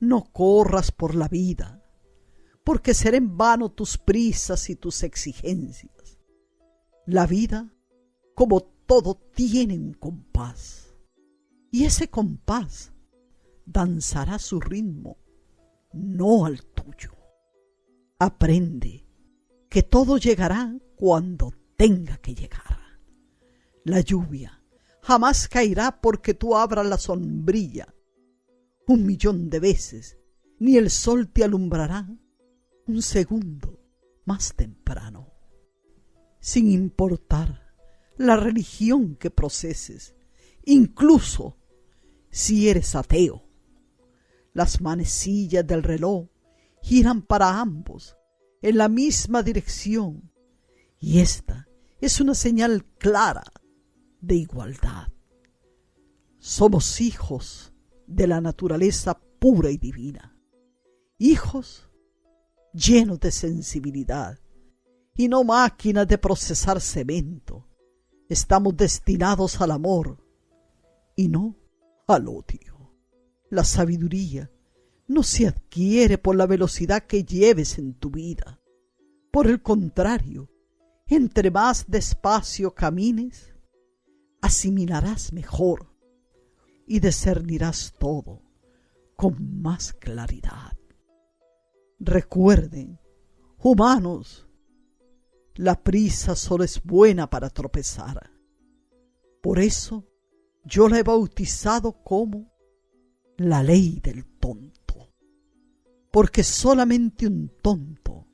No corras por la vida, porque será en vano tus prisas y tus exigencias. La vida, como todo, tiene un compás, y ese compás danzará su ritmo, no al tuyo. Aprende que todo llegará cuando tenga que llegar. La lluvia jamás caerá porque tú abras la sombrilla. Un millón de veces ni el sol te alumbrará un segundo más temprano. Sin importar la religión que proceses, incluso si eres ateo. Las manecillas del reloj giran para ambos en la misma dirección y esta es una señal clara de igualdad. Somos hijos de la naturaleza pura y divina, hijos llenos de sensibilidad y no máquinas de procesar cemento. Estamos destinados al amor y no al odio. La sabiduría no se adquiere por la velocidad que lleves en tu vida. Por el contrario, entre más despacio camines, asimilarás mejor y discernirás todo con más claridad. Recuerden, humanos, la prisa solo es buena para tropezar. Por eso yo la he bautizado como la ley del tonto, porque solamente un tonto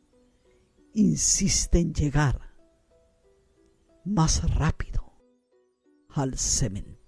insiste en llegar más rápido al cementerio.